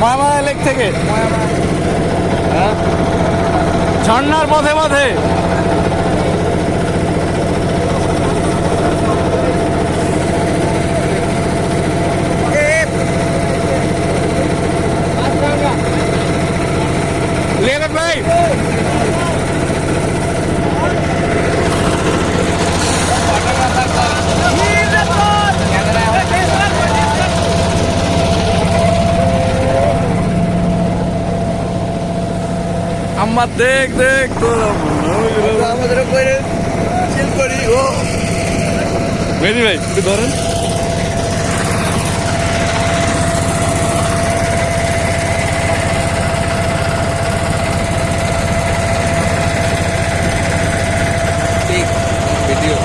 ময়মারা lake থেকে। ঝর্নার মধ্যে পথে পথে। ভাই আমার দেখ দেখ তোর আমাদের করে চিল করি ও। মেদি ভাই? একটু ধরেন। ঠিক ভিডিও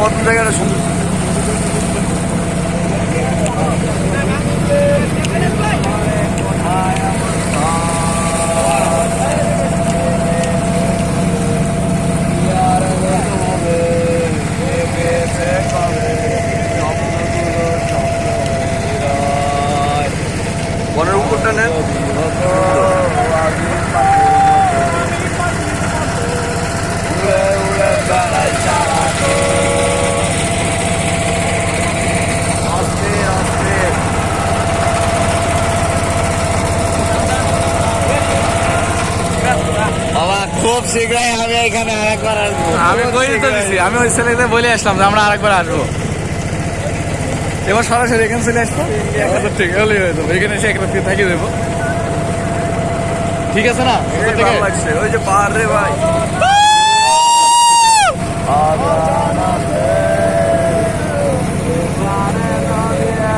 কত জায়গাটা সুন্দর খুব শীঘ্রই আমি এখানে আরেকবার আসব। আমি কই তো দিছি আমি ওই ছেলেকে বলে আসলাম যে আমরা আরেকবার আসব। এবার সরাসরি এখানে চলে আসব। ঠিক হলেই হয়ে যাব। এখানে এসে একটা থাকি থাকিয়ে দেবো। ঠিক আছে না? ওই যে পাহাড় রে ভাই।